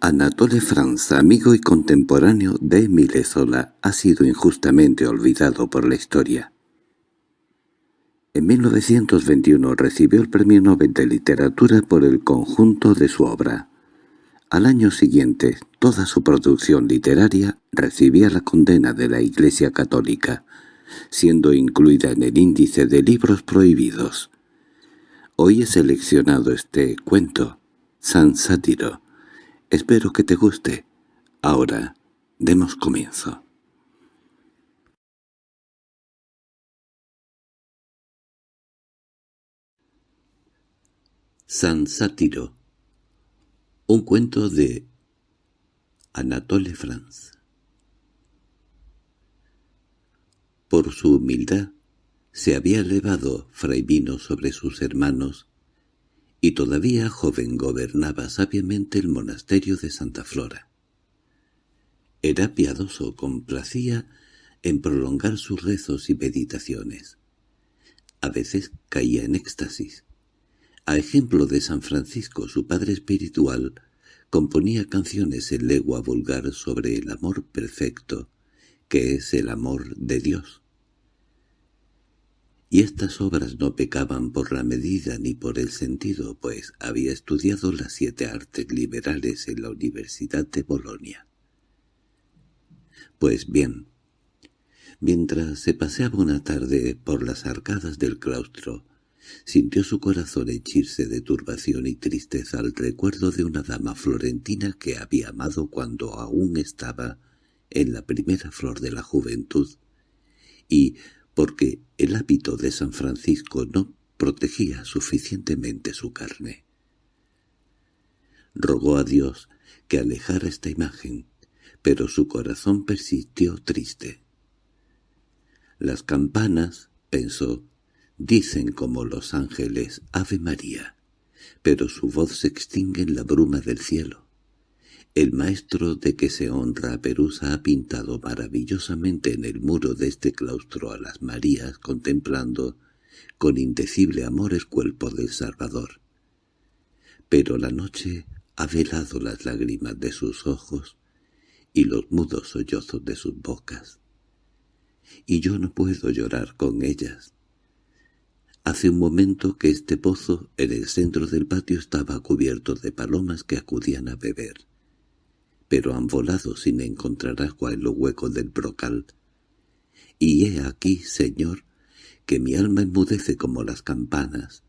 Anatole France, amigo y contemporáneo de Émile Zola, ha sido injustamente olvidado por la historia. En 1921 recibió el Premio Nobel de Literatura por el conjunto de su obra. Al año siguiente, toda su producción literaria recibía la condena de la Iglesia Católica, siendo incluida en el índice de libros prohibidos. Hoy he seleccionado este cuento, San Sátiro. Espero que te guste. Ahora, demos comienzo. San Sátiro Un cuento de Anatole France Por su humildad se había elevado Fray Vino sobre sus hermanos y todavía joven gobernaba sabiamente el monasterio de Santa Flora. Era piadoso, complacía en prolongar sus rezos y meditaciones. A veces caía en éxtasis, a ejemplo de San Francisco, su padre espiritual, componía canciones en legua vulgar sobre el amor perfecto, que es el amor de Dios. Y estas obras no pecaban por la medida ni por el sentido, pues había estudiado las siete artes liberales en la Universidad de Bolonia. Pues bien, mientras se paseaba una tarde por las arcadas del claustro, Sintió su corazón henchirse de turbación y tristeza al recuerdo de una dama florentina que había amado cuando aún estaba en la primera flor de la juventud, y porque el hábito de San Francisco no protegía suficientemente su carne. Rogó a Dios que alejara esta imagen, pero su corazón persistió triste. Las campanas, pensó, Dicen como los ángeles «Ave María», pero su voz se extingue en la bruma del cielo. El maestro de que se honra a Perusa ha pintado maravillosamente en el muro de este claustro a las Marías contemplando con indecible amor el cuerpo del Salvador. Pero la noche ha velado las lágrimas de sus ojos y los mudos sollozos de sus bocas. Y yo no puedo llorar con ellas. Hace un momento que este pozo en el centro del patio estaba cubierto de palomas que acudían a beber. Pero han volado sin encontrar agua en los huecos del brocal. Y he aquí, Señor, que mi alma enmudece como las campanas,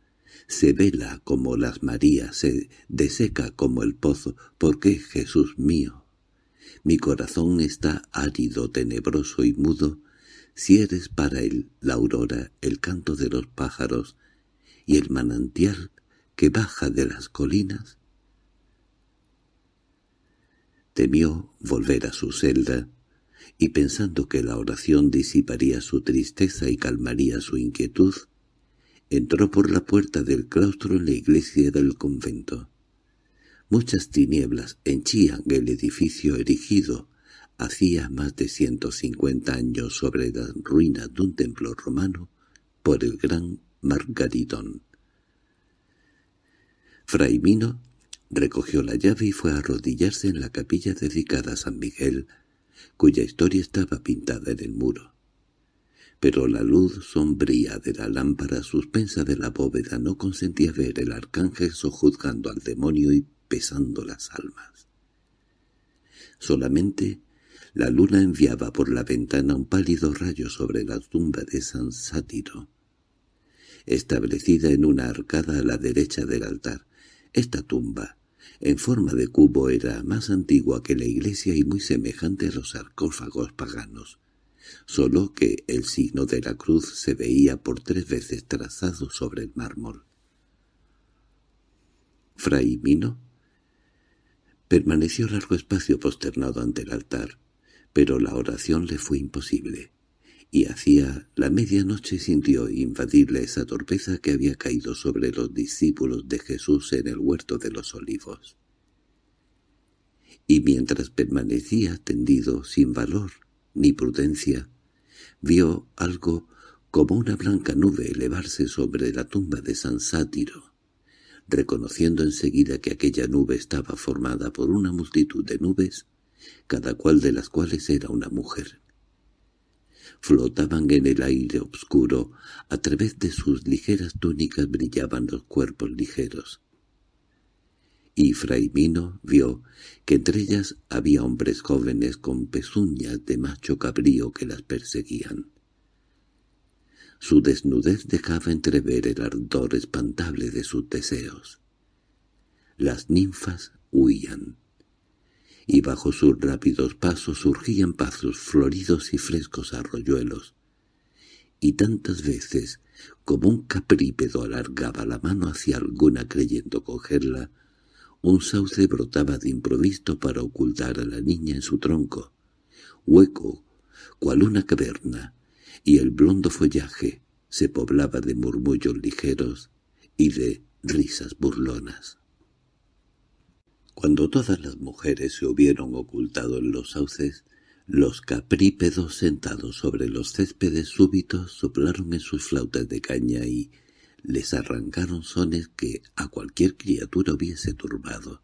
se vela como las Marías, se deseca como el pozo, porque, Jesús mío, mi corazón está árido, tenebroso y mudo, si eres para él la aurora, el canto de los pájaros y el manantial que baja de las colinas? Temió volver a su celda, y pensando que la oración disiparía su tristeza y calmaría su inquietud, entró por la puerta del claustro en la iglesia del convento. Muchas tinieblas henchían el edificio erigido hacía más de ciento cincuenta años sobre las ruinas de un templo romano por el gran Margaritón. Fray Mino recogió la llave y fue a arrodillarse en la capilla dedicada a San Miguel, cuya historia estaba pintada en el muro. Pero la luz sombría de la lámpara suspensa de la bóveda no consentía ver el arcángel sojuzgando al demonio y pesando las almas. Solamente la luna enviaba por la ventana un pálido rayo sobre la tumba de San Sátiro, establecida en una arcada a la derecha del altar. Esta tumba, en forma de cubo, era más antigua que la iglesia y muy semejante a los sarcófagos paganos, solo que el signo de la cruz se veía por tres veces trazado sobre el mármol. Fray Mino permaneció largo espacio posternado ante el altar, pero la oración le fue imposible, y hacía la medianoche sintió invadible esa torpeza que había caído sobre los discípulos de Jesús en el huerto de los olivos. Y mientras permanecía tendido sin valor ni prudencia, vio algo como una blanca nube elevarse sobre la tumba de San Sátiro. reconociendo enseguida que aquella nube estaba formada por una multitud de nubes, cada cual de las cuales era una mujer. Flotaban en el aire oscuro, a través de sus ligeras túnicas brillaban los cuerpos ligeros. Y Fray Mino vio que entre ellas había hombres jóvenes con pezuñas de macho cabrío que las perseguían. Su desnudez dejaba entrever el ardor espantable de sus deseos. Las ninfas huían, y bajo sus rápidos pasos surgían pasos floridos y frescos arroyuelos, y tantas veces como un caprípedo alargaba la mano hacia alguna creyendo cogerla, un sauce brotaba de improviso para ocultar a la niña en su tronco, hueco, cual una caverna, y el blondo follaje se poblaba de murmullos ligeros y de risas burlonas. Cuando todas las mujeres se hubieron ocultado en los sauces, los caprípedos sentados sobre los céspedes súbitos soplaron en sus flautas de caña y les arrancaron sones que a cualquier criatura hubiese turbado.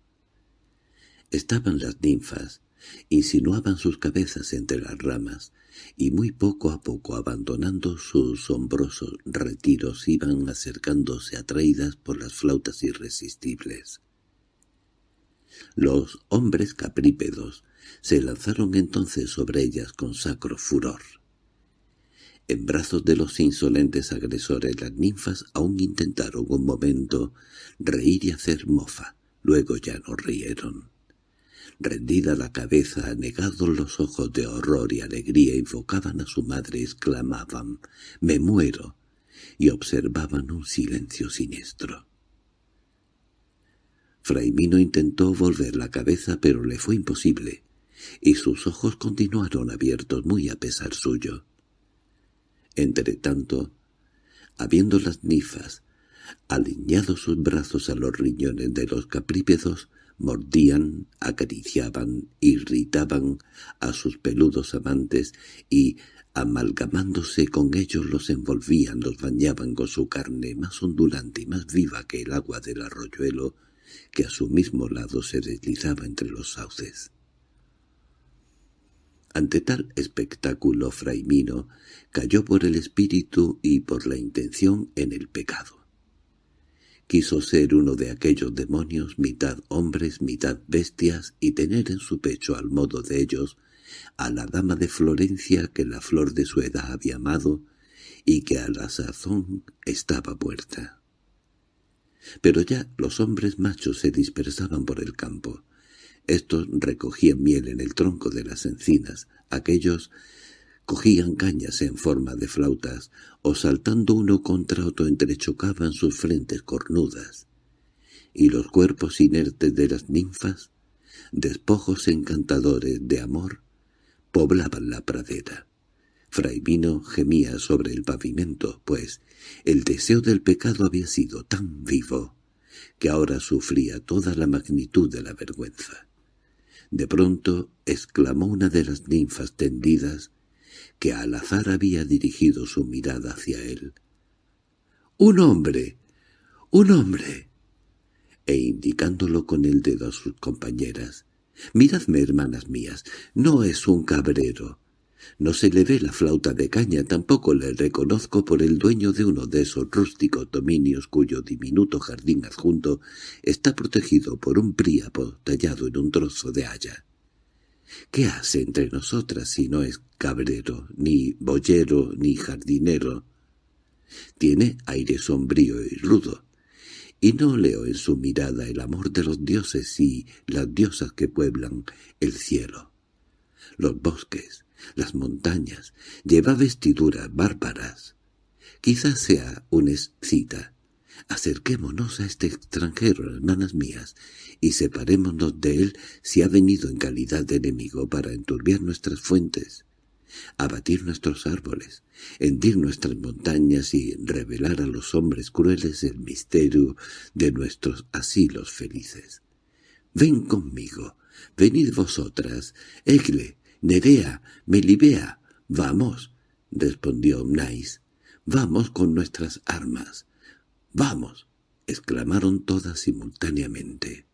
Estaban las ninfas, insinuaban sus cabezas entre las ramas, y muy poco a poco abandonando sus sombrosos retiros iban acercándose atraídas por las flautas irresistibles. Los hombres caprípedos se lanzaron entonces sobre ellas con sacro furor. En brazos de los insolentes agresores las ninfas aún intentaron un momento reír y hacer mofa, luego ya no rieron. Rendida la cabeza, anegados los ojos de horror y alegría, invocaban a su madre, exclamaban «¡Me muero!» y observaban un silencio siniestro. Fraimino intentó volver la cabeza, pero le fue imposible, y sus ojos continuaron abiertos muy a pesar suyo. Entretanto, habiendo las nifas alineado sus brazos a los riñones de los caprípedos, mordían, acariciaban, irritaban a sus peludos amantes y, amalgamándose con ellos, los envolvían, los bañaban con su carne más ondulante y más viva que el agua del arroyuelo que a su mismo lado se deslizaba entre los sauces. Ante tal espectáculo Fraimino cayó por el espíritu y por la intención en el pecado. Quiso ser uno de aquellos demonios, mitad hombres, mitad bestias, y tener en su pecho, al modo de ellos, a la dama de Florencia que la flor de su edad había amado y que a la sazón estaba muerta. Pero ya los hombres machos se dispersaban por el campo. Estos recogían miel en el tronco de las encinas, aquellos Cogían cañas en forma de flautas, o saltando uno contra otro entrechocaban sus frentes cornudas. Y los cuerpos inertes de las ninfas, despojos encantadores de amor, poblaban la pradera. Fray Vino gemía sobre el pavimento, pues el deseo del pecado había sido tan vivo que ahora sufría toda la magnitud de la vergüenza. De pronto exclamó una de las ninfas tendidas que al azar había dirigido su mirada hacia él. —¡Un hombre! ¡Un hombre! E indicándolo con el dedo a sus compañeras. —Miradme, hermanas mías, no es un cabrero. No se le ve la flauta de caña, tampoco le reconozco por el dueño de uno de esos rústicos dominios cuyo diminuto jardín adjunto está protegido por un príapo tallado en un trozo de haya. ¿Qué hace entre nosotras si no es cabrero, ni boyero, ni jardinero? Tiene aire sombrío y rudo, y no leo en su mirada el amor de los dioses y las diosas que pueblan el cielo. Los bosques, las montañas, lleva vestiduras bárbaras. Quizás sea una excita. Acerquémonos a este extranjero, hermanas mías, y separémonos de él si ha venido en calidad de enemigo para enturbiar nuestras fuentes, abatir nuestros árboles, hendir nuestras montañas y revelar a los hombres crueles el misterio de nuestros asilos felices. Ven conmigo, venid vosotras, Egle, Nerea, Melibea, vamos, respondió Nais, vamos con nuestras armas, vamos —exclamaron todas simultáneamente.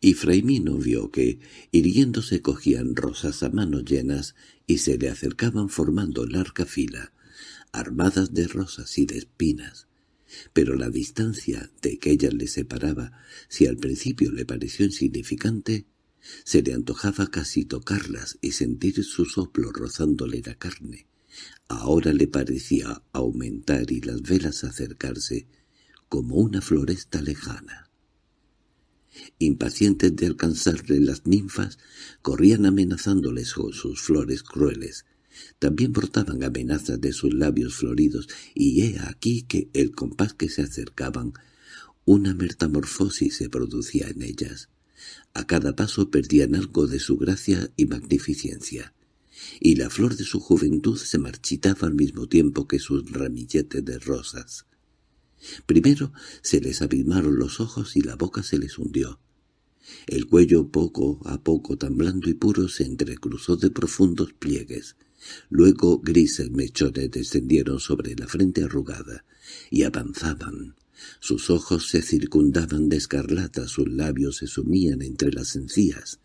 Y Fraimino vio que, irguiéndose, cogían rosas a manos llenas y se le acercaban formando larga fila, armadas de rosas y de espinas. Pero la distancia de que ellas le separaba, si al principio le pareció insignificante, se le antojaba casi tocarlas y sentir su soplo rozándole la carne. Ahora le parecía aumentar y las velas acercarse como una floresta lejana. Impacientes de alcanzarle las ninfas, corrían amenazándoles con sus flores crueles. También brotaban amenazas de sus labios floridos, y he aquí que el compás que se acercaban, una metamorfosis se producía en ellas. A cada paso perdían algo de su gracia y magnificencia, y la flor de su juventud se marchitaba al mismo tiempo que sus ramilletes de rosas. Primero se les abismaron los ojos y la boca se les hundió. El cuello poco a poco tan blando y puro se entrecruzó de profundos pliegues. Luego grises mechones descendieron sobre la frente arrugada y avanzaban. Sus ojos se circundaban de escarlata, sus labios se sumían entre las encías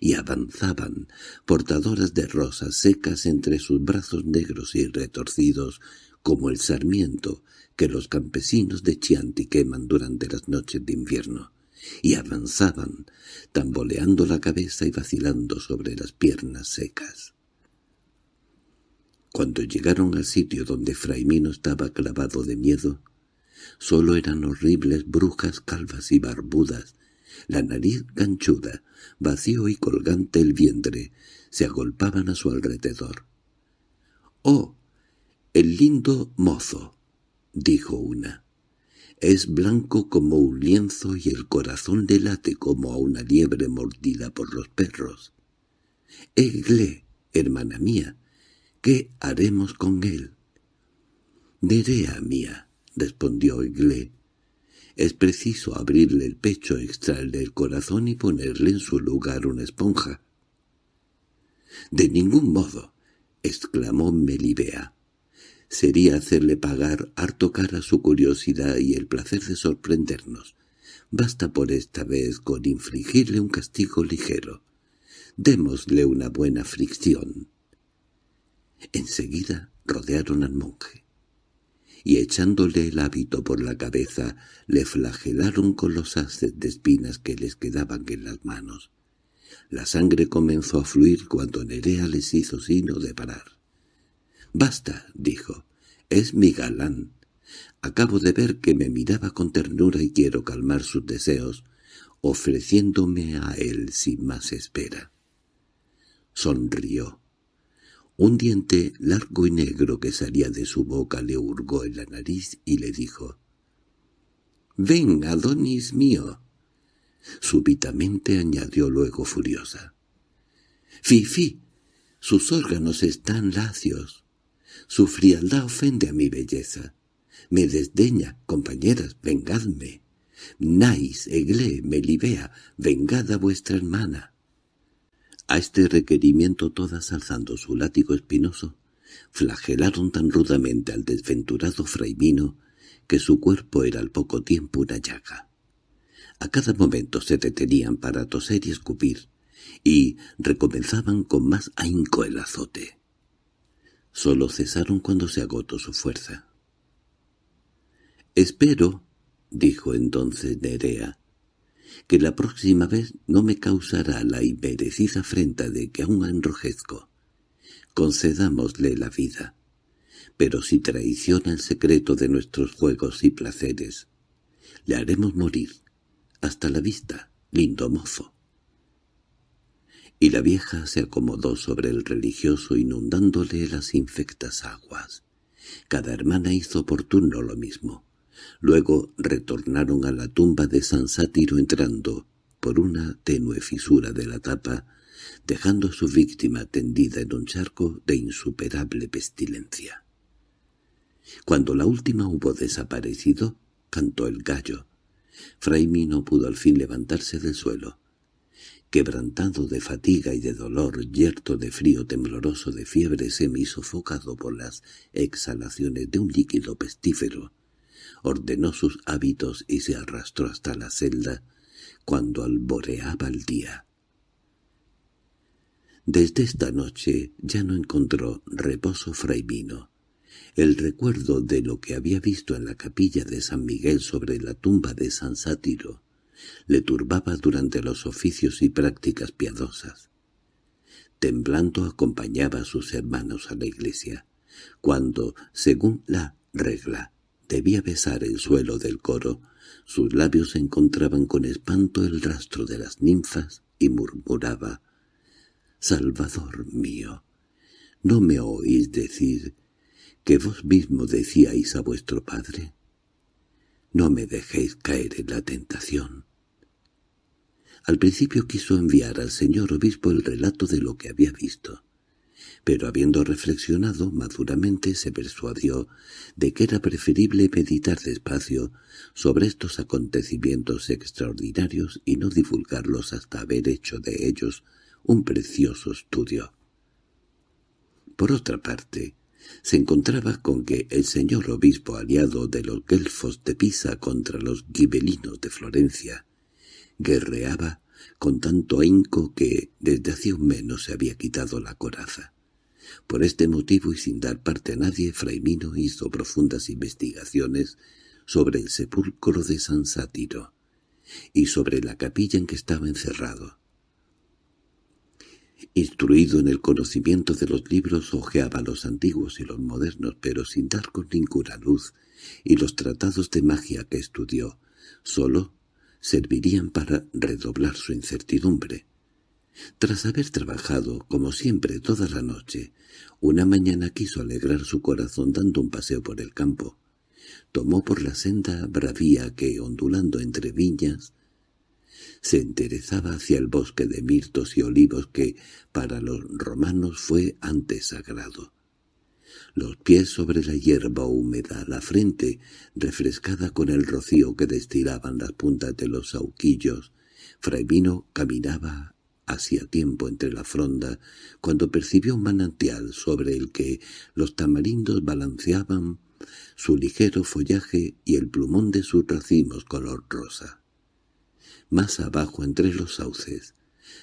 y avanzaban, portadoras de rosas secas entre sus brazos negros y retorcidos como el sarmiento que los campesinos de Chianti queman durante las noches de invierno, y avanzaban, tamboleando la cabeza y vacilando sobre las piernas secas. Cuando llegaron al sitio donde Fraimino estaba clavado de miedo, solo eran horribles brujas calvas y barbudas, la nariz ganchuda, vacío y colgante el vientre, se agolpaban a su alrededor. —¡Oh! El lindo mozo —dijo una. Es blanco como un lienzo y el corazón le late como a una liebre mordida por los perros. Egle, hermana mía, ¿qué haremos con él? Nerea mía, respondió Egle. Es preciso abrirle el pecho, extraerle el corazón y ponerle en su lugar una esponja. —De ningún modo —exclamó Melibea sería hacerle pagar harto cara su curiosidad y el placer de sorprendernos. Basta por esta vez con infligirle un castigo ligero. Démosle una buena fricción. Enseguida rodearon al monje, y echándole el hábito por la cabeza, le flagelaron con los haces de espinas que les quedaban en las manos. La sangre comenzó a fluir cuando Nerea les hizo sino de parar. —Basta —dijo—, es mi galán. Acabo de ver que me miraba con ternura y quiero calmar sus deseos, ofreciéndome a él sin más espera. Sonrió. Un diente largo y negro que salía de su boca le hurgó en la nariz y le dijo «¡Ven, Adonis mío!» Súbitamente añadió luego furiosa. «¡Fifi! Sus órganos están lacios. Su frialdad ofende a mi belleza. Me desdeña, compañeras, vengadme. Nais, Egle, Melibea, vengad a vuestra hermana. A este requerimiento todas alzando su látigo espinoso, flagelaron tan rudamente al desventurado fraimino que su cuerpo era al poco tiempo una llaga. A cada momento se detenían para toser y escupir, y recomenzaban con más ahínco el azote. Solo cesaron cuando se agotó su fuerza. «Espero», dijo entonces Nerea, «que la próxima vez no me causará la inmerecida afrenta de que aún enrojezco. Concedámosle la vida. Pero si traiciona el secreto de nuestros juegos y placeres, le haremos morir. Hasta la vista, lindo mozo» y la vieja se acomodó sobre el religioso inundándole las infectas aguas. Cada hermana hizo por turno lo mismo. Luego retornaron a la tumba de San Sátiro entrando por una tenue fisura de la tapa, dejando a su víctima tendida en un charco de insuperable pestilencia. Cuando la última hubo desaparecido, cantó el gallo. Fraimi no pudo al fin levantarse del suelo quebrantado de fatiga y de dolor, yerto de frío tembloroso de fiebre semisofocado por las exhalaciones de un líquido pestífero, ordenó sus hábitos y se arrastró hasta la celda cuando alboreaba el día. Desde esta noche ya no encontró reposo Fraimino. El recuerdo de lo que había visto en la capilla de San Miguel sobre la tumba de San Sátiro le turbaba durante los oficios y prácticas piadosas. Temblando acompañaba a sus hermanos a la iglesia, cuando, según la regla, debía besar el suelo del coro, sus labios encontraban con espanto el rastro de las ninfas y murmuraba «Salvador mío, ¿no me oís decir que vos mismo decíais a vuestro padre? No me dejéis caer en la tentación». Al principio quiso enviar al señor obispo el relato de lo que había visto, pero habiendo reflexionado maduramente se persuadió de que era preferible meditar despacio sobre estos acontecimientos extraordinarios y no divulgarlos hasta haber hecho de ellos un precioso estudio. Por otra parte, se encontraba con que el señor obispo aliado de los guelfos de Pisa contra los gibelinos de Florencia guerreaba con tanto ahínco que desde hacía un mes no se había quitado la coraza. Por este motivo y sin dar parte a nadie, Fraimino hizo profundas investigaciones sobre el sepulcro de San Sátiro y sobre la capilla en que estaba encerrado. Instruido en el conocimiento de los libros, hojeaba los antiguos y los modernos, pero sin dar con ninguna luz, y los tratados de magia que estudió solo servirían para redoblar su incertidumbre. Tras haber trabajado, como siempre, toda la noche, una mañana quiso alegrar su corazón dando un paseo por el campo. Tomó por la senda bravía que, ondulando entre viñas, se enderezaba hacia el bosque de mirtos y olivos que para los romanos fue antes sagrado. Los pies sobre la hierba húmeda, la frente refrescada con el rocío que destilaban las puntas de los sauquillos, Fray Vino caminaba hacía tiempo entre la fronda cuando percibió un manantial sobre el que los tamarindos balanceaban su ligero follaje y el plumón de sus racimos color rosa. Más abajo entre los sauces,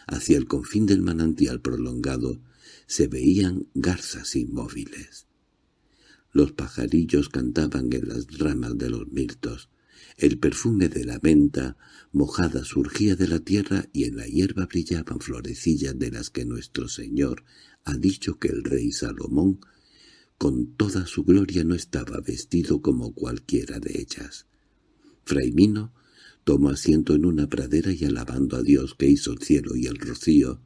hacia el confín del manantial prolongado, se veían garzas inmóviles. Los pajarillos cantaban en las ramas de los mirtos. El perfume de la menta mojada surgía de la tierra y en la hierba brillaban florecillas de las que nuestro Señor ha dicho que el rey Salomón con toda su gloria no estaba vestido como cualquiera de ellas. Fraimino tomó asiento en una pradera y alabando a Dios que hizo el cielo y el rocío,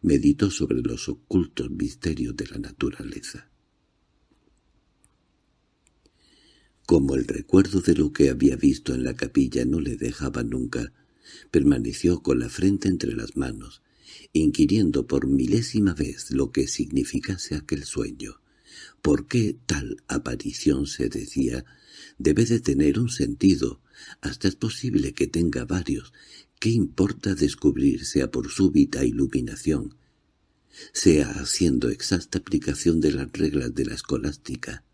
meditó sobre los ocultos misterios de la naturaleza. Como el recuerdo de lo que había visto en la capilla no le dejaba nunca, permaneció con la frente entre las manos, inquiriendo por milésima vez lo que significase aquel sueño. ¿Por qué tal aparición, se decía, debe de tener un sentido? Hasta es posible que tenga varios. ¿Qué importa descubrir, sea por súbita iluminación, sea haciendo exacta aplicación de las reglas de la escolástica?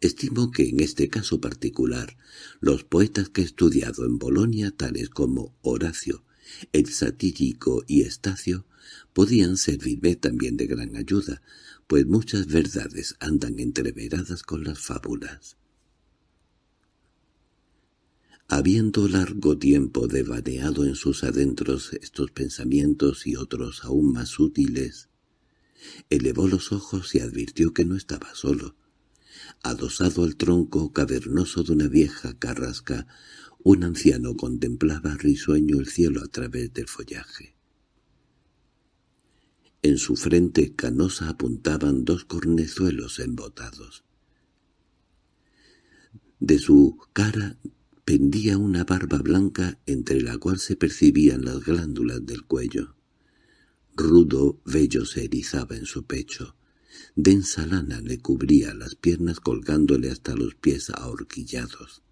Estimo que en este caso particular, los poetas que he estudiado en Bolonia, tales como Horacio, el satírico y Estacio, podían servirme también de gran ayuda, pues muchas verdades andan entreveradas con las fábulas. Habiendo largo tiempo devaneado en sus adentros estos pensamientos y otros aún más útiles, elevó los ojos y advirtió que no estaba solo. Adosado al tronco cavernoso de una vieja carrasca, un anciano contemplaba risueño el cielo a través del follaje. En su frente canosa apuntaban dos cornezuelos embotados. De su cara pendía una barba blanca entre la cual se percibían las glándulas del cuello. Rudo vello se erizaba en su pecho. Densa lana le cubría las piernas colgándole hasta los pies ahorquillados.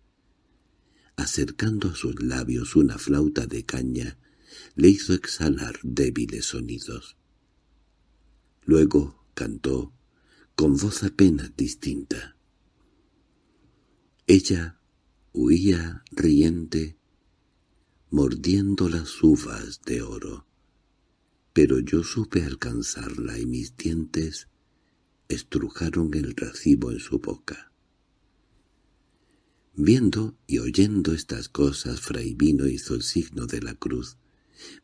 Acercando a sus labios una flauta de caña, le hizo exhalar débiles sonidos. Luego cantó, con voz apenas distinta. Ella huía riente, mordiendo las uvas de oro. Pero yo supe alcanzarla y mis dientes estrujaron el racimo en su boca. Viendo y oyendo estas cosas, Fray hizo el signo de la cruz,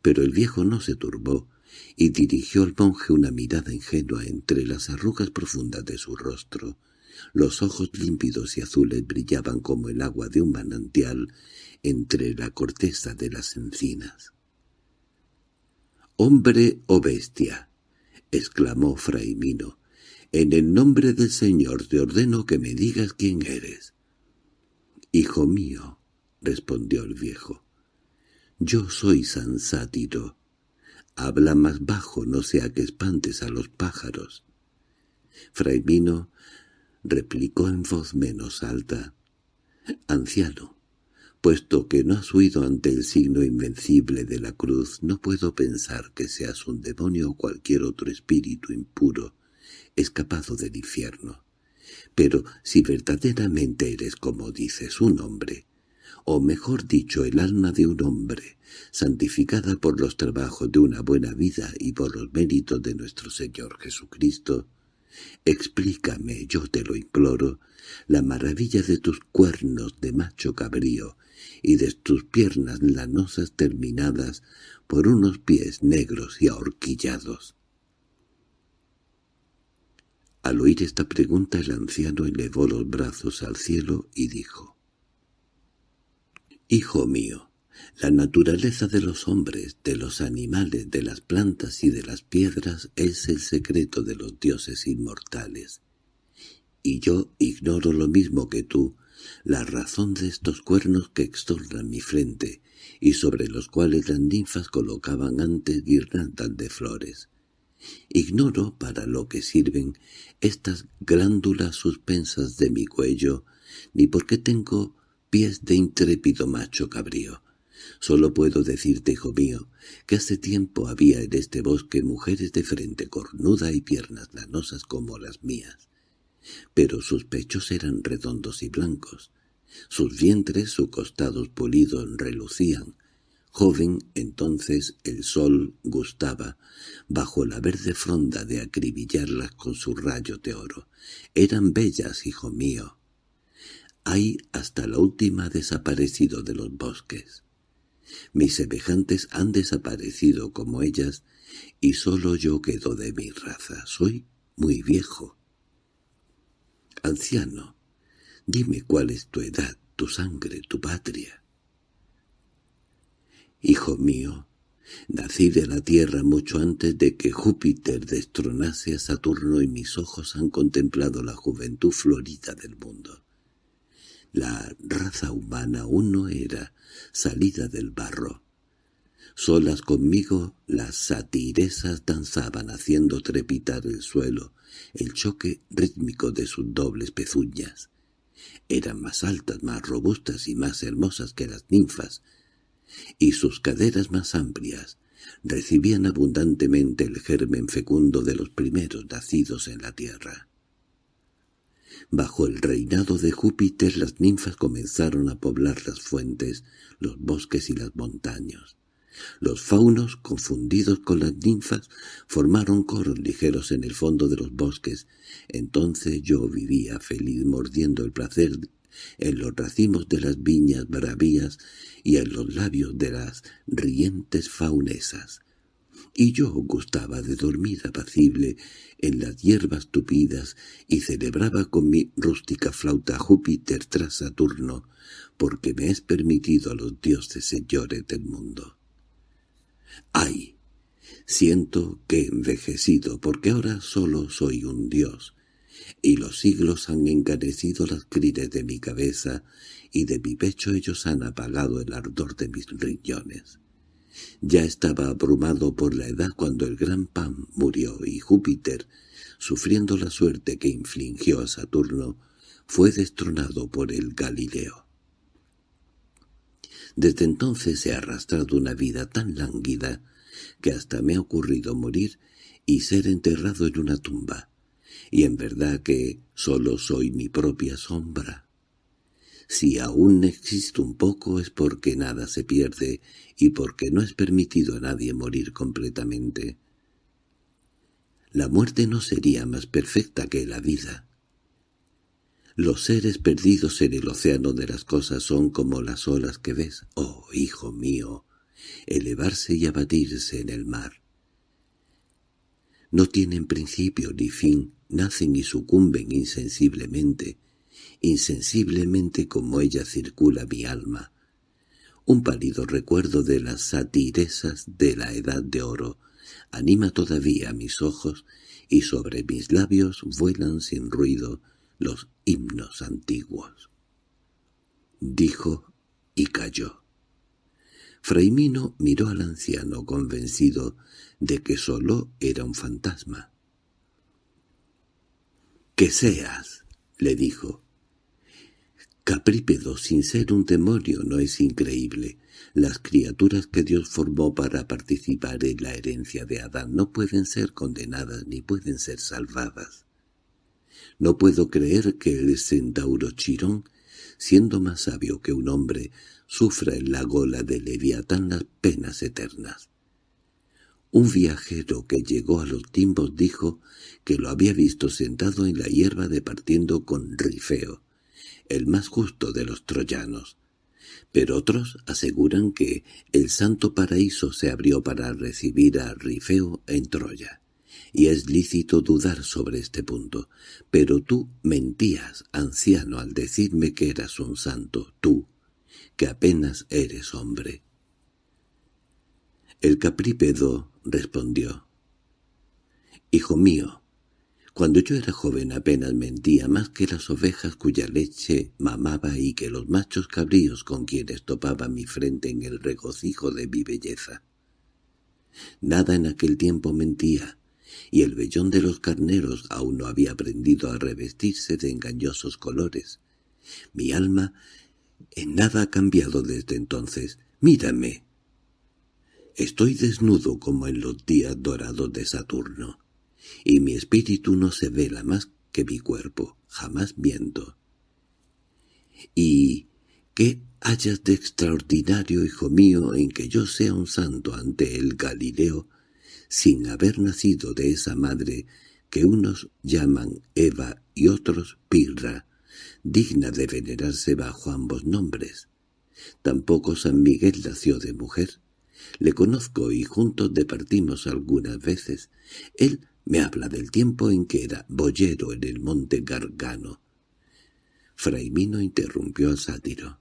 pero el viejo no se turbó y dirigió al monje una mirada ingenua entre las arrugas profundas de su rostro. Los ojos límpidos y azules brillaban como el agua de un manantial entre la corteza de las encinas. «¡Hombre o bestia!» exclamó Fray. «En el nombre del Señor te ordeno que me digas quién eres». «Hijo mío», respondió el viejo, «yo soy San Sátiro. Habla más bajo, no sea que espantes a los pájaros». Fray Mino replicó en voz menos alta, «Anciano, puesto que no has huido ante el signo invencible de la cruz, no puedo pensar que seas un demonio o cualquier otro espíritu impuro, escapado del infierno. Pero si verdaderamente eres como dices un hombre, o mejor dicho el alma de un hombre, santificada por los trabajos de una buena vida y por los méritos de nuestro Señor Jesucristo, explícame, yo te lo imploro, la maravilla de tus cuernos de macho cabrío y de tus piernas lanosas terminadas por unos pies negros y ahorquillados. Al oír esta pregunta el anciano elevó los brazos al cielo y dijo, «Hijo mío, la naturaleza de los hombres, de los animales, de las plantas y de las piedras es el secreto de los dioses inmortales. Y yo ignoro lo mismo que tú, la razón de estos cuernos que extornan mi frente, y sobre los cuales las ninfas colocaban antes guirnaldas de flores. Ignoro para lo que sirven estas glándulas suspensas de mi cuello, ni por qué tengo pies de intrépido macho cabrío. Solo puedo decirte, hijo mío, que hace tiempo había en este bosque mujeres de frente cornuda y piernas lanosas como las mías. Pero sus pechos eran redondos y blancos. Sus vientres, sus costados pulidos, relucían, Joven, entonces el sol gustaba, bajo la verde fronda de acribillarlas con sus rayos de oro. Eran bellas, hijo mío. Hay hasta la última desaparecido de los bosques. Mis semejantes han desaparecido como ellas, y solo yo quedo de mi raza. Soy muy viejo. Anciano, dime cuál es tu edad, tu sangre, tu patria. Hijo mío, nací de la tierra mucho antes de que Júpiter destronase a Saturno y mis ojos han contemplado la juventud florida del mundo. La raza humana aún no era salida del barro. Solas conmigo las satiresas danzaban haciendo trepitar el suelo, el choque rítmico de sus dobles pezuñas. Eran más altas, más robustas y más hermosas que las ninfas, y sus caderas más amplias recibían abundantemente el germen fecundo de los primeros nacidos en la tierra. Bajo el reinado de Júpiter las ninfas comenzaron a poblar las fuentes, los bosques y las montañas. Los faunos, confundidos con las ninfas, formaron coros ligeros en el fondo de los bosques. Entonces yo vivía feliz mordiendo el placer en los racimos de las viñas bravías y en los labios de las rientes faunesas. Y yo gustaba de dormir apacible en las hierbas tupidas y celebraba con mi rústica flauta Júpiter tras Saturno, porque me es permitido a los dioses señores del mundo. ¡Ay! Siento que he envejecido, porque ahora solo soy un dios, y los siglos han encarecido las crines de mi cabeza, y de mi pecho ellos han apagado el ardor de mis riñones. Ya estaba abrumado por la edad cuando el gran Pan murió y Júpiter, sufriendo la suerte que infligió a Saturno, fue destronado por el Galileo. Desde entonces he arrastrado una vida tan lánguida que hasta me ha ocurrido morir y ser enterrado en una tumba y en verdad que solo soy mi propia sombra. Si aún existe un poco es porque nada se pierde y porque no es permitido a nadie morir completamente. La muerte no sería más perfecta que la vida. Los seres perdidos en el océano de las cosas son como las olas que ves, oh hijo mío, elevarse y abatirse en el mar. No tienen principio ni fin, nacen y sucumben insensiblemente, insensiblemente como ella circula mi alma. Un pálido recuerdo de las satiresas de la edad de oro anima todavía mis ojos y sobre mis labios vuelan sin ruido los himnos antiguos. Dijo y calló. Fraimino miró al anciano convencido de que solo era un fantasma. —¡Que seas! —le dijo. Caprípedo, sin ser un demonio, no es increíble. Las criaturas que Dios formó para participar en la herencia de Adán no pueden ser condenadas ni pueden ser salvadas. No puedo creer que el centauro Chirón, siendo más sabio que un hombre, sufra en la gola de Leviatán las penas eternas. Un viajero que llegó a los timbos dijo que lo había visto sentado en la hierba departiendo con Rifeo, el más justo de los troyanos. Pero otros aseguran que el santo paraíso se abrió para recibir a Rifeo en Troya. Y es lícito dudar sobre este punto. Pero tú mentías, anciano, al decirme que eras un santo, tú, que apenas eres hombre. El caprípedo respondió. «Hijo mío, cuando yo era joven apenas mentía más que las ovejas cuya leche mamaba y que los machos cabríos con quienes topaba mi frente en el regocijo de mi belleza. Nada en aquel tiempo mentía, y el vellón de los carneros aún no había aprendido a revestirse de engañosos colores. Mi alma en nada ha cambiado desde entonces. Mírame, Estoy desnudo como en los días dorados de Saturno, y mi espíritu no se vela más que mi cuerpo, jamás viento. ¿Y qué hayas de extraordinario, hijo mío, en que yo sea un santo ante el Galileo, sin haber nacido de esa madre que unos llaman Eva y otros Pirra, digna de venerarse bajo ambos nombres? Tampoco San Miguel nació de mujer. Le conozco y juntos departimos algunas veces. Él me habla del tiempo en que era boyero en el monte Gargano. Fraimino interrumpió al sátiro.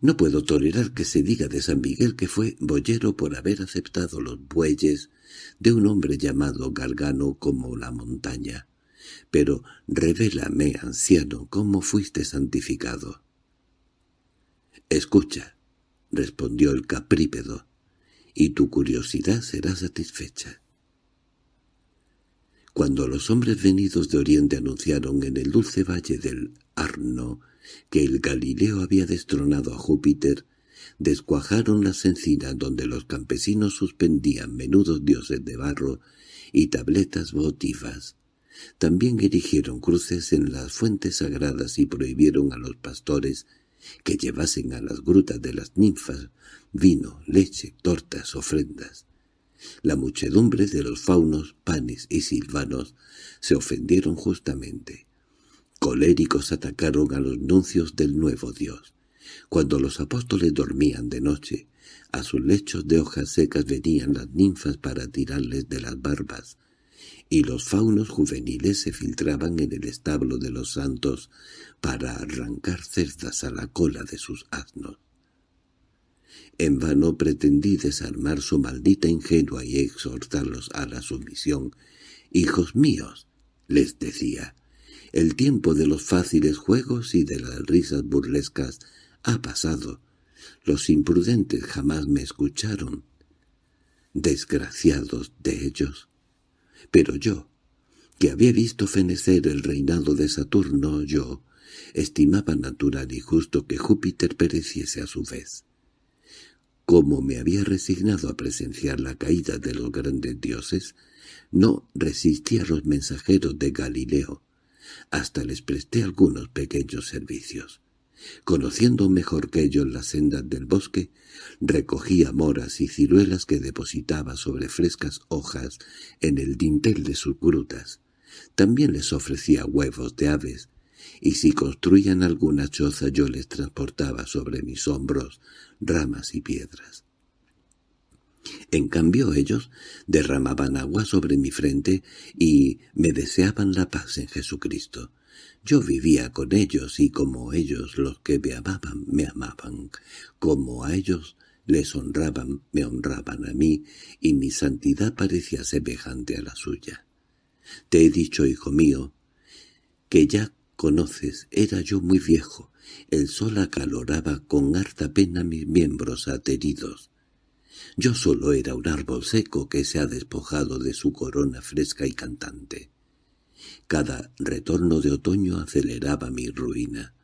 No puedo tolerar que se diga de San Miguel que fue boyero por haber aceptado los bueyes de un hombre llamado Gargano como la montaña. Pero revélame, anciano, cómo fuiste santificado. Escucha, —respondió el caprípedo—, y tu curiosidad será satisfecha. Cuando los hombres venidos de Oriente anunciaron en el dulce valle del Arno que el Galileo había destronado a Júpiter, descuajaron las encinas donde los campesinos suspendían menudos dioses de barro y tabletas votivas. También erigieron cruces en las fuentes sagradas y prohibieron a los pastores que llevasen a las grutas de las ninfas vino, leche, tortas, ofrendas. La muchedumbre de los faunos, panes y silvanos se ofendieron justamente. Coléricos atacaron a los nuncios del nuevo Dios. Cuando los apóstoles dormían de noche, a sus lechos de hojas secas venían las ninfas para tirarles de las barbas, y los faunos juveniles se filtraban en el establo de los santos para arrancar cerdas a la cola de sus asnos. En vano pretendí desarmar su maldita ingenua y exhortarlos a la sumisión. «Hijos míos», les decía, «el tiempo de los fáciles juegos y de las risas burlescas ha pasado. Los imprudentes jamás me escucharon. Desgraciados de ellos. Pero yo, que había visto fenecer el reinado de Saturno, yo, estimaba natural y justo que Júpiter pereciese a su vez. Como me había resignado a presenciar la caída de los grandes dioses, no resistí a los mensajeros de Galileo. Hasta les presté algunos pequeños servicios. Conociendo mejor que ellos las sendas del bosque, recogía moras y ciruelas que depositaba sobre frescas hojas en el dintel de sus grutas. También les ofrecía huevos de aves, y si construían alguna choza yo les transportaba sobre mis hombros ramas y piedras. En cambio ellos derramaban agua sobre mi frente y me deseaban la paz en Jesucristo. Yo vivía con ellos y como ellos los que me amaban, me amaban. Como a ellos les honraban, me honraban a mí, y mi santidad parecía semejante a la suya. Te he dicho, hijo mío, que ya conoces, era yo muy viejo, el sol acaloraba con harta pena mis miembros ateridos. Yo solo era un árbol seco que se ha despojado de su corona fresca y cantante. Cada retorno de otoño aceleraba mi ruina.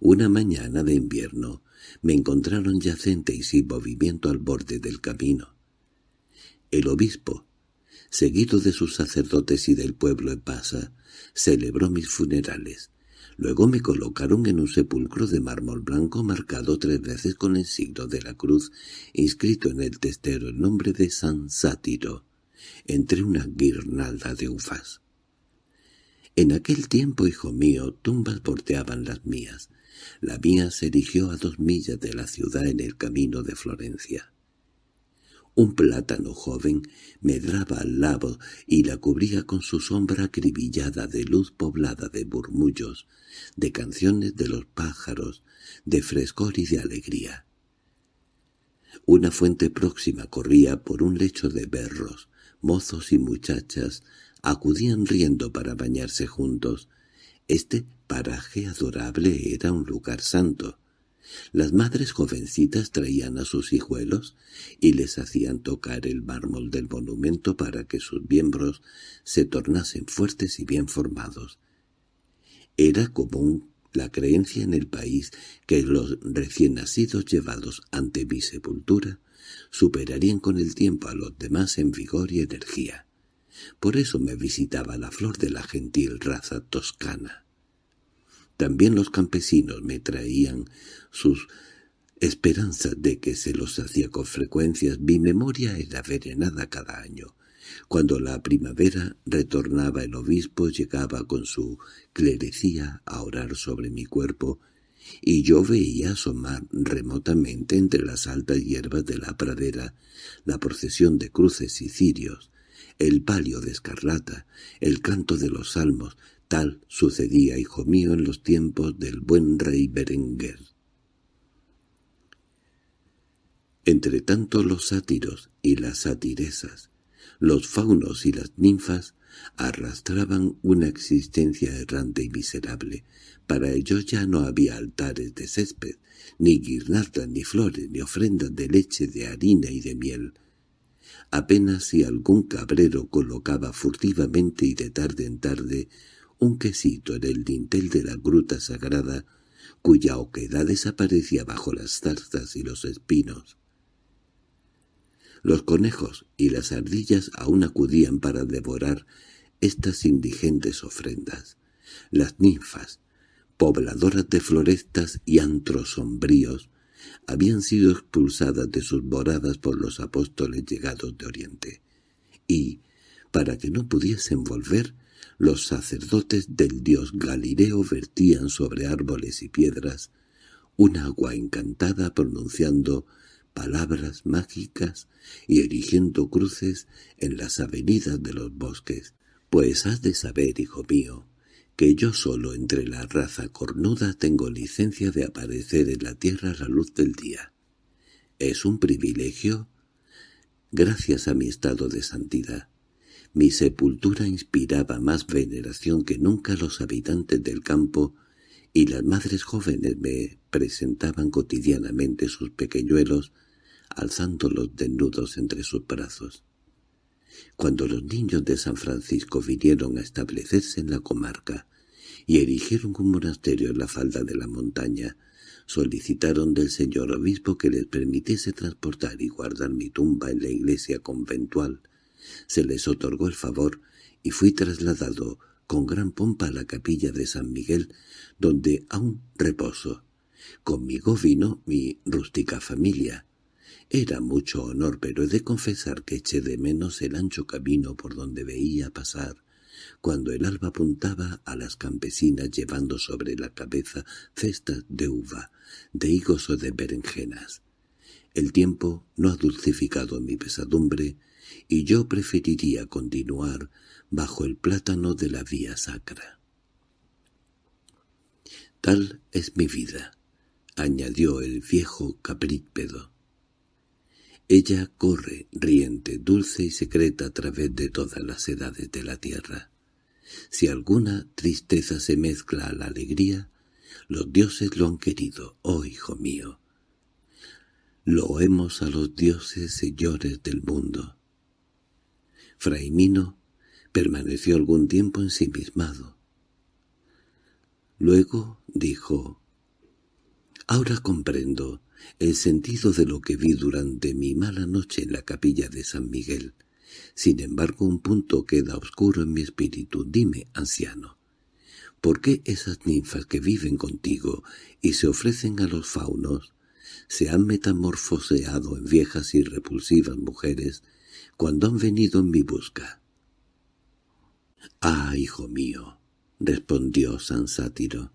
Una mañana de invierno me encontraron yacente y sin movimiento al borde del camino. El obispo, seguido de sus sacerdotes y del pueblo en pasa, celebró mis funerales. Luego me colocaron en un sepulcro de mármol blanco marcado tres veces con el signo de la cruz, inscrito en el testero el nombre de San Sátiro, entre una guirnalda de ufas. En aquel tiempo, hijo mío, tumbas porteaban las mías. La mía se erigió a dos millas de la ciudad en el camino de Florencia. Un plátano joven medraba al lado y la cubría con su sombra acribillada de luz poblada de murmullos, de canciones de los pájaros, de frescor y de alegría. Una fuente próxima corría por un lecho de berros, mozos y muchachas acudían riendo para bañarse juntos. Este paraje adorable era un lugar santo. Las madres jovencitas traían a sus hijuelos y les hacían tocar el mármol del monumento para que sus miembros se tornasen fuertes y bien formados. Era común la creencia en el país que los recién nacidos llevados ante mi sepultura superarían con el tiempo a los demás en vigor y energía. Por eso me visitaba la flor de la gentil raza toscana. También los campesinos me traían sus esperanzas de que se los hacía con frecuencias. Mi memoria era verenada cada año. Cuando la primavera retornaba el obispo llegaba con su clerecía a orar sobre mi cuerpo y yo veía asomar remotamente entre las altas hierbas de la pradera la procesión de cruces y cirios, el palio de escarlata, el canto de los salmos, Tal sucedía, hijo mío, en los tiempos del buen rey Berenguer. Entre tanto los sátiros y las satiresas, los faunos y las ninfas arrastraban una existencia errante y miserable. Para ellos ya no había altares de césped, ni guirnaldas, ni flores, ni ofrendas de leche, de harina y de miel. Apenas si algún cabrero colocaba furtivamente y de tarde en tarde un quesito en el dintel de la gruta sagrada, cuya oquedad desaparecía bajo las zarzas y los espinos. Los conejos y las ardillas aún acudían para devorar estas indigentes ofrendas. Las ninfas, pobladoras de florestas y antros sombríos, habían sido expulsadas de sus moradas por los apóstoles llegados de Oriente, y, para que no pudiesen volver, los sacerdotes del dios Galileo vertían sobre árboles y piedras un agua encantada pronunciando palabras mágicas y erigiendo cruces en las avenidas de los bosques. Pues has de saber, hijo mío, que yo solo entre la raza cornuda tengo licencia de aparecer en la tierra a la luz del día. Es un privilegio gracias a mi estado de santidad. Mi sepultura inspiraba más veneración que nunca los habitantes del campo y las madres jóvenes me presentaban cotidianamente sus pequeñuelos alzándolos desnudos entre sus brazos. Cuando los niños de San Francisco vinieron a establecerse en la comarca y erigieron un monasterio en la falda de la montaña, solicitaron del señor obispo que les permitiese transportar y guardar mi tumba en la iglesia conventual se les otorgó el favor y fui trasladado con gran pompa a la capilla de San Miguel, donde aún reposo. Conmigo vino mi rústica familia. Era mucho honor, pero he de confesar que eché de menos el ancho camino por donde veía pasar, cuando el alba apuntaba a las campesinas llevando sobre la cabeza cestas de uva, de higos o de berenjenas. El tiempo no ha dulcificado mi pesadumbre, y yo preferiría continuar bajo el plátano de la vía sacra. Tal es mi vida, añadió el viejo caprípedo. Ella corre, riente, dulce y secreta a través de todas las edades de la tierra. Si alguna tristeza se mezcla a la alegría, los dioses lo han querido, oh hijo mío. Loemos a los dioses señores del mundo. Fraimino permaneció algún tiempo ensimismado. Luego dijo, «Ahora comprendo el sentido de lo que vi durante mi mala noche en la capilla de San Miguel. Sin embargo, un punto queda oscuro en mi espíritu. Dime, anciano, ¿por qué esas ninfas que viven contigo y se ofrecen a los faunos se han metamorfoseado en viejas y repulsivas mujeres cuando han venido en mi busca. —Ah, hijo mío —respondió San Sátiro—,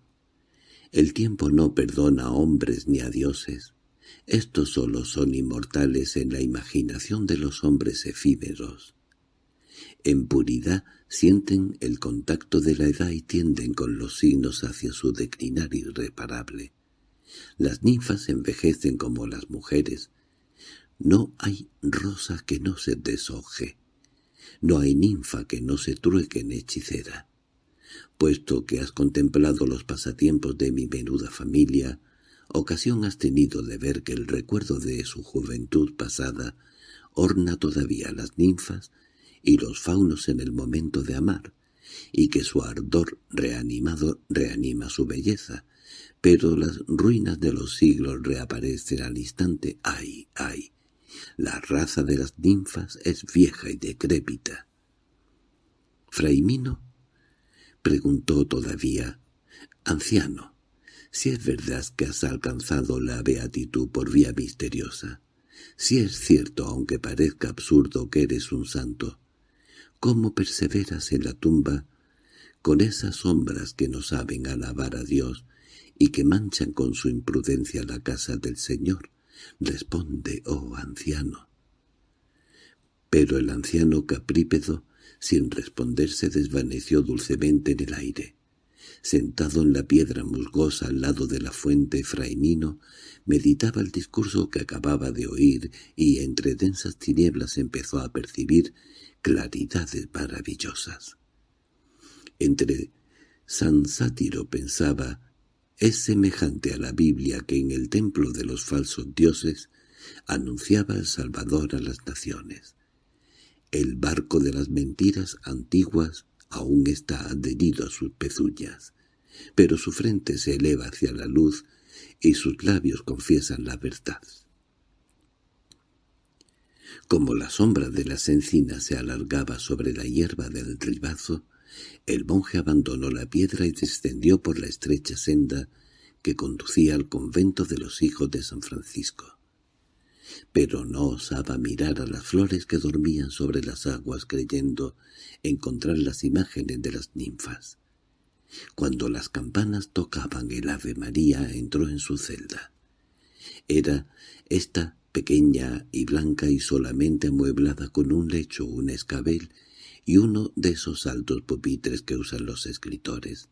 el tiempo no perdona a hombres ni a dioses. Estos solo son inmortales en la imaginación de los hombres efímeros. En puridad sienten el contacto de la edad y tienden con los signos hacia su declinar irreparable. Las ninfas envejecen como las mujeres, no hay rosa que no se deshoje. No hay ninfa que no se trueque en hechicera. Puesto que has contemplado los pasatiempos de mi menuda familia, ocasión has tenido de ver que el recuerdo de su juventud pasada orna todavía las ninfas y los faunos en el momento de amar, y que su ardor reanimado reanima su belleza, pero las ruinas de los siglos reaparecen al instante. ¡Ay, ay! La raza de las ninfas es vieja y decrépita. —¿Fraimino? —preguntó todavía. —Anciano, si es verdad que has alcanzado la beatitud por vía misteriosa, si es cierto, aunque parezca absurdo, que eres un santo, ¿cómo perseveras en la tumba con esas sombras que no saben alabar a Dios y que manchan con su imprudencia la casa del Señor? Responde, oh anciano. Pero el anciano caprípedo, sin responder, se desvaneció dulcemente en el aire. Sentado en la piedra musgosa al lado de la fuente, Fraimino meditaba el discurso que acababa de oír y entre densas tinieblas empezó a percibir claridades maravillosas. Entre San Sátiro pensaba es semejante a la Biblia que en el templo de los falsos dioses anunciaba el Salvador a las naciones. El barco de las mentiras antiguas aún está adherido a sus pezuñas, pero su frente se eleva hacia la luz y sus labios confiesan la verdad. Como la sombra de las encinas se alargaba sobre la hierba del ribazo, el monje abandonó la piedra y descendió por la estrecha senda que conducía al convento de los hijos de San Francisco. Pero no osaba mirar a las flores que dormían sobre las aguas creyendo encontrar las imágenes de las ninfas. Cuando las campanas tocaban el Ave María entró en su celda. Era esta pequeña y blanca y solamente amueblada con un lecho, un escabel y uno de esos altos pupitres que usan los escritores.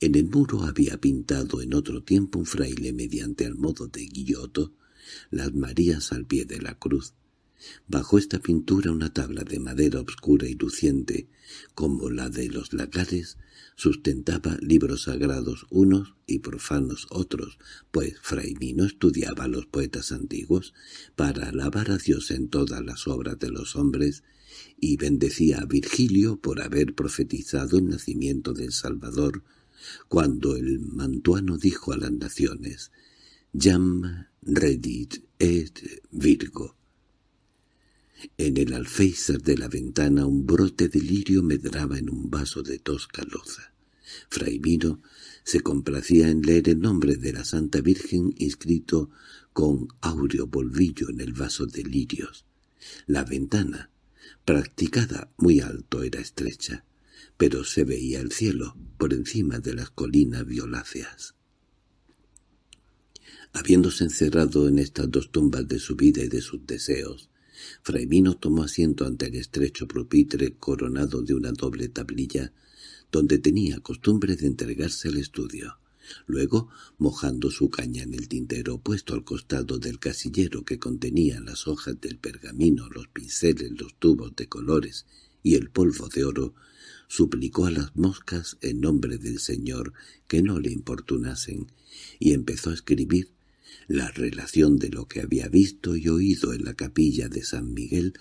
En el muro había pintado en otro tiempo un fraile mediante al modo de guilloto las Marías al pie de la cruz. Bajo esta pintura una tabla de madera obscura y luciente, como la de los lagares, sustentaba libros sagrados unos y profanos otros, pues Fray Mino estudiaba a los poetas antiguos para alabar a Dios en todas las obras de los hombres y bendecía a Virgilio por haber profetizado el nacimiento del Salvador, cuando el mantuano dijo a las naciones, «Jam redit et Virgo». En el alféizar de la ventana un brote de lirio medraba en un vaso de tosca loza. Fray Mino se complacía en leer el nombre de la Santa Virgen inscrito con áureo polvillo en el vaso de lirios. La ventana, practicada muy alto, era estrecha, pero se veía el cielo por encima de las colinas violáceas. Habiéndose encerrado en estas dos tumbas de su vida y de sus deseos, Fray Mino tomó asiento ante el estrecho pupitre coronado de una doble tablilla, donde tenía costumbre de entregarse al estudio. Luego, mojando su caña en el tintero puesto al costado del casillero que contenía las hojas del pergamino, los pinceles, los tubos de colores y el polvo de oro, suplicó a las moscas en nombre del Señor que no le importunasen, y empezó a escribir la relación de lo que había visto y oído en la capilla de San Miguel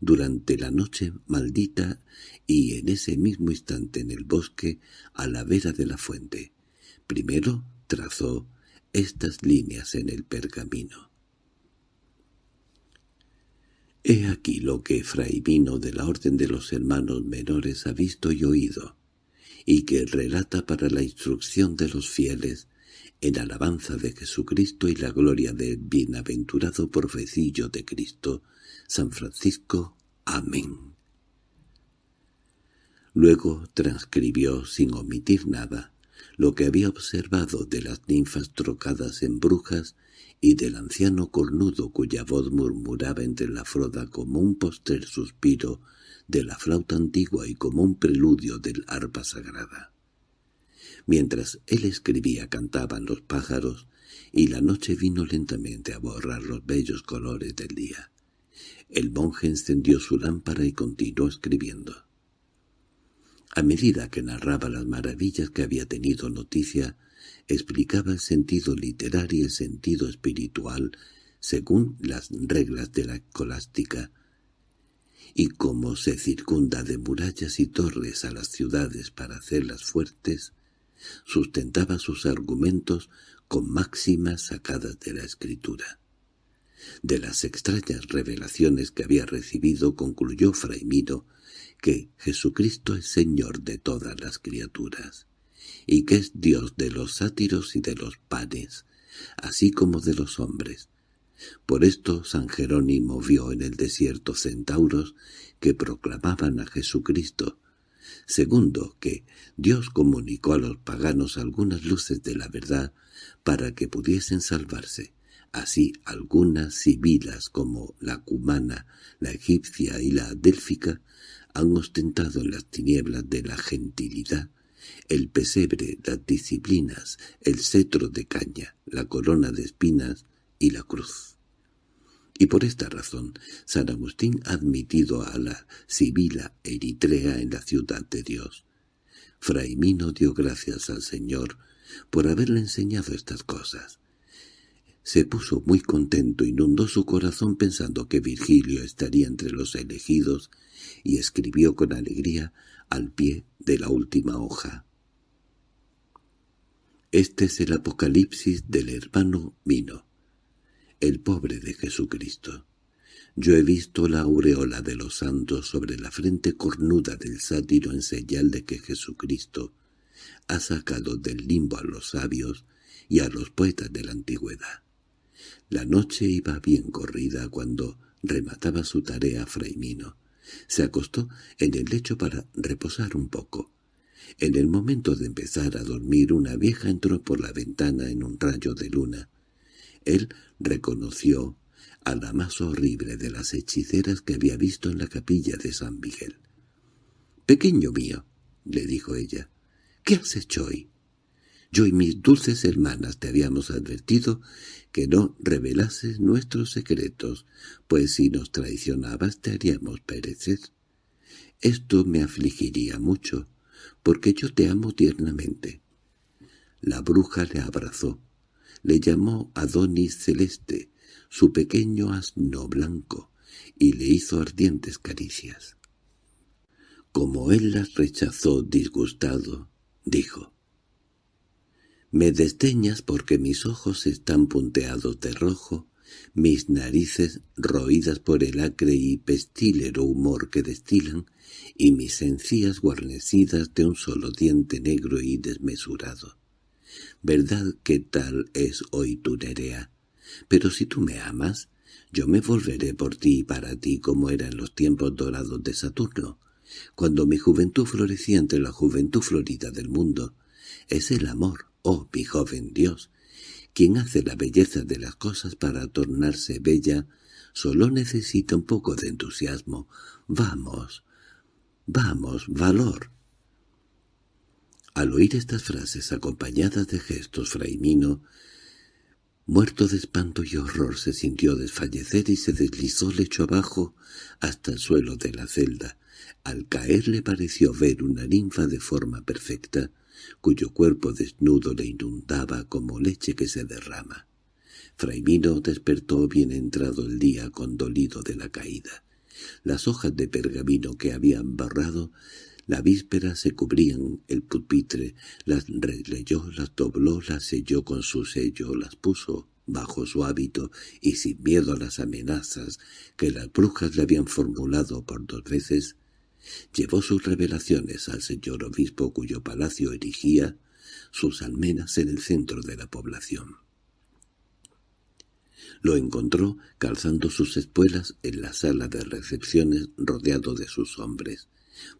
durante la noche maldita y en ese mismo instante en el bosque a la vera de la fuente. Primero trazó estas líneas en el pergamino. He aquí lo que Fray Vino de la Orden de los Hermanos Menores ha visto y oído, y que relata para la instrucción de los fieles, en alabanza de Jesucristo y la gloria del bienaventurado profecillo de Cristo, San Francisco. Amén. Luego transcribió, sin omitir nada, lo que había observado de las ninfas trocadas en brujas y del anciano cornudo cuya voz murmuraba entre la froda como un postrer suspiro de la flauta antigua y como un preludio del arpa sagrada. Mientras él escribía cantaban los pájaros, y la noche vino lentamente a borrar los bellos colores del día. El monje encendió su lámpara y continuó escribiendo. A medida que narraba las maravillas que había tenido noticia, explicaba el sentido literario y el sentido espiritual según las reglas de la escolástica, y cómo se circunda de murallas y torres a las ciudades para hacerlas fuertes, sustentaba sus argumentos con máximas sacadas de la Escritura. De las extrañas revelaciones que había recibido concluyó Fray Miro que Jesucristo es Señor de todas las criaturas, y que es Dios de los sátiros y de los panes, así como de los hombres. Por esto San Jerónimo vio en el desierto centauros que proclamaban a Jesucristo. Segundo, que Dios comunicó a los paganos algunas luces de la verdad para que pudiesen salvarse. Así algunas sibilas como la cumana, la egipcia y la délfica han ostentado en las tinieblas de la gentilidad el pesebre, las disciplinas, el cetro de caña, la corona de espinas y la cruz. Y por esta razón, San Agustín ha admitido a la Sibila Eritrea en la ciudad de Dios. Fray Mino dio gracias al Señor por haberle enseñado estas cosas. Se puso muy contento, inundó su corazón pensando que Virgilio estaría entre los elegidos y escribió con alegría al pie de la última hoja. Este es el apocalipsis del hermano Mino, el pobre de Jesucristo. Yo he visto la aureola de los santos sobre la frente cornuda del sátiro en señal de que Jesucristo ha sacado del limbo a los sabios y a los poetas de la antigüedad. La noche iba bien corrida cuando remataba su tarea Fraimino. Se acostó en el lecho para reposar un poco. En el momento de empezar a dormir una vieja entró por la ventana en un rayo de luna. Él reconoció a la más horrible de las hechiceras que había visto en la capilla de San Miguel. «Pequeño mío», le dijo ella, «¿qué has hecho hoy?» Yo y mis dulces hermanas te habíamos advertido que no revelases nuestros secretos, pues si nos traicionabas te haríamos perecer. Esto me afligiría mucho, porque yo te amo tiernamente. La bruja le abrazó, le llamó Adonis Celeste, su pequeño asno blanco, y le hizo ardientes caricias. Como él las rechazó disgustado, dijo, me desdeñas porque mis ojos están punteados de rojo mis narices roídas por el acre y pestílero humor que destilan, y mis encías guarnecidas de un solo diente negro y desmesurado. ¿Verdad que tal es hoy tu Nerea? Pero si tú me amas, yo me volveré por ti y para ti como era en los tiempos dorados de Saturno, cuando mi juventud florecía entre la juventud florida del mundo. Es el amor, oh mi joven Dios, quien hace la belleza de las cosas para tornarse bella, solo necesita un poco de entusiasmo. Vamos, vamos, valor. Al oír estas frases acompañadas de gestos, Fraimino, muerto de espanto y horror, se sintió desfallecer y se deslizó lecho abajo hasta el suelo de la celda. Al caer le pareció ver una ninfa de forma perfecta, cuyo cuerpo desnudo le inundaba como leche que se derrama. Fraimino despertó bien entrado el día condolido de la caída. Las hojas de pergamino que habían barrado la víspera se cubrían el pupitre, las releyó, las dobló, las selló con su sello, las puso bajo su hábito y sin miedo a las amenazas que las brujas le habían formulado por dos veces, llevó sus revelaciones al señor obispo cuyo palacio erigía sus almenas en el centro de la población. Lo encontró calzando sus espuelas en la sala de recepciones rodeado de sus hombres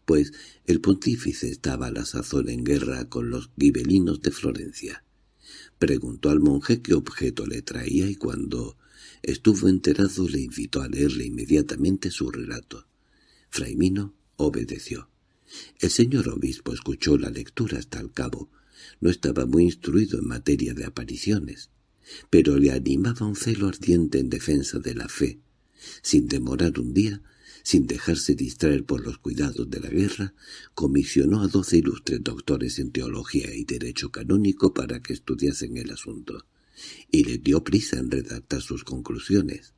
pues el pontífice estaba a la sazón en guerra con los gibelinos de Florencia. Preguntó al monje qué objeto le traía y cuando estuvo enterado le invitó a leerle inmediatamente su relato. Fraimino obedeció. El señor obispo escuchó la lectura hasta el cabo. No estaba muy instruido en materia de apariciones, pero le animaba un celo ardiente en defensa de la fe. Sin demorar un día, sin dejarse distraer por los cuidados de la guerra, comisionó a doce ilustres doctores en teología y derecho canónico para que estudiasen el asunto, y les dio prisa en redactar sus conclusiones.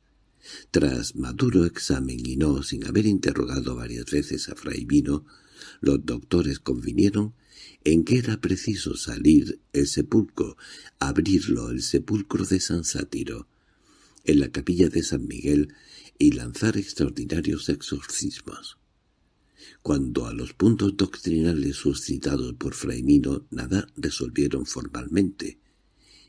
Tras maduro examen y no sin haber interrogado varias veces a Fray Vino, los doctores convinieron en que era preciso salir el sepulcro, abrirlo el sepulcro de San Sátiro. En la capilla de San Miguel y lanzar extraordinarios exorcismos. Cuando a los puntos doctrinales suscitados por Fraimino nada resolvieron formalmente,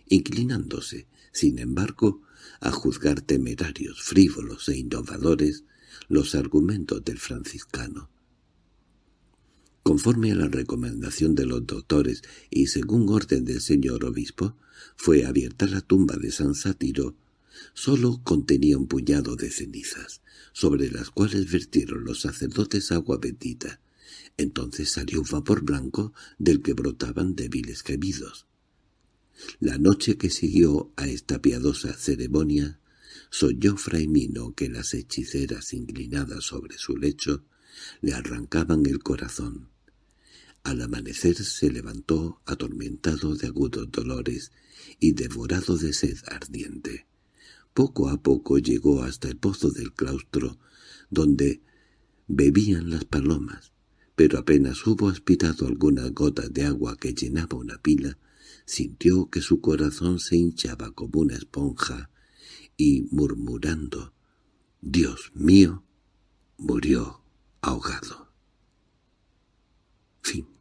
inclinándose, sin embargo, a juzgar temerarios, frívolos e innovadores los argumentos del franciscano. Conforme a la recomendación de los doctores y según orden del señor obispo, fue abierta la tumba de San Sátiro Solo contenía un puñado de cenizas, sobre las cuales vertieron los sacerdotes agua bendita. Entonces salió un vapor blanco del que brotaban débiles gemidos. La noche que siguió a esta piadosa ceremonia, soñó Fraimino que las hechiceras inclinadas sobre su lecho le arrancaban el corazón. Al amanecer se levantó atormentado de agudos dolores y devorado de sed ardiente. Poco a poco llegó hasta el pozo del claustro, donde bebían las palomas, pero apenas hubo aspirado algunas gotas de agua que llenaba una pila, sintió que su corazón se hinchaba como una esponja y, murmurando, «Dios mío», murió ahogado. Fin